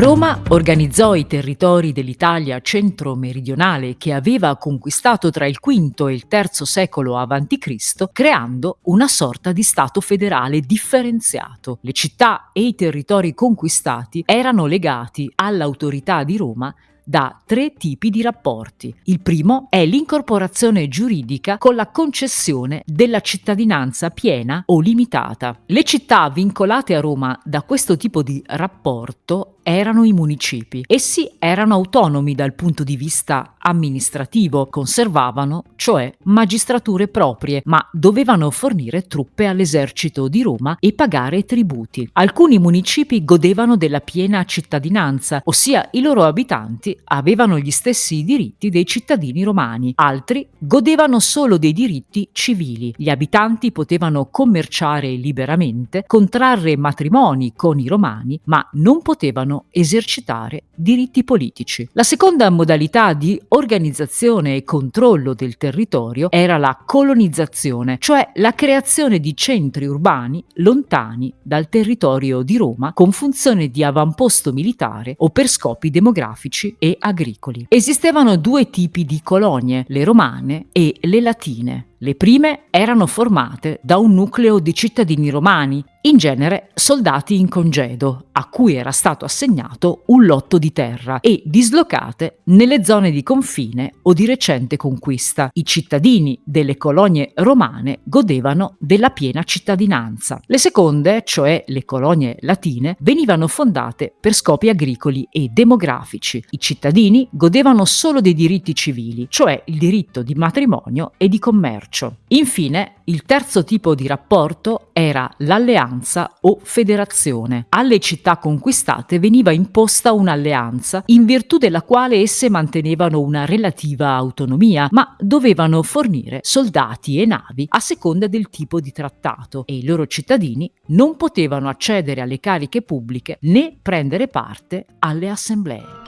Roma organizzò i territori dell'Italia centro-meridionale che aveva conquistato tra il V e il III secolo a.C., creando una sorta di Stato federale differenziato. Le città e i territori conquistati erano legati all'autorità di Roma da tre tipi di rapporti. Il primo è l'incorporazione giuridica con la concessione della cittadinanza piena o limitata. Le città vincolate a Roma da questo tipo di rapporto erano i municipi. Essi erano autonomi dal punto di vista amministrativo, conservavano, cioè, magistrature proprie, ma dovevano fornire truppe all'esercito di Roma e pagare tributi. Alcuni municipi godevano della piena cittadinanza, ossia i loro abitanti avevano gli stessi diritti dei cittadini romani, altri godevano solo dei diritti civili. Gli abitanti potevano commerciare liberamente, contrarre matrimoni con i romani, ma non potevano potevano esercitare diritti politici. La seconda modalità di organizzazione e controllo del territorio era la colonizzazione, cioè la creazione di centri urbani lontani dal territorio di Roma con funzione di avamposto militare o per scopi demografici e agricoli. Esistevano due tipi di colonie, le romane e le latine. Le prime erano formate da un nucleo di cittadini romani, in genere soldati in congedo, a cui era stato assegnato un lotto di terra e dislocate nelle zone di confine o di recente conquista. I cittadini delle colonie romane godevano della piena cittadinanza. Le seconde, cioè le colonie latine, venivano fondate per scopi agricoli e demografici. I cittadini godevano solo dei diritti civili, cioè il diritto di matrimonio e di commercio commercio. Infine, il terzo tipo di rapporto era l'alleanza o federazione. Alle città conquistate veniva imposta un'alleanza in virtù della quale esse mantenevano una relativa autonomia, ma dovevano fornire soldati e navi a seconda del tipo di trattato e i loro cittadini non potevano accedere alle cariche pubbliche né prendere parte alle assemblee.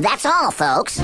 That's all, folks.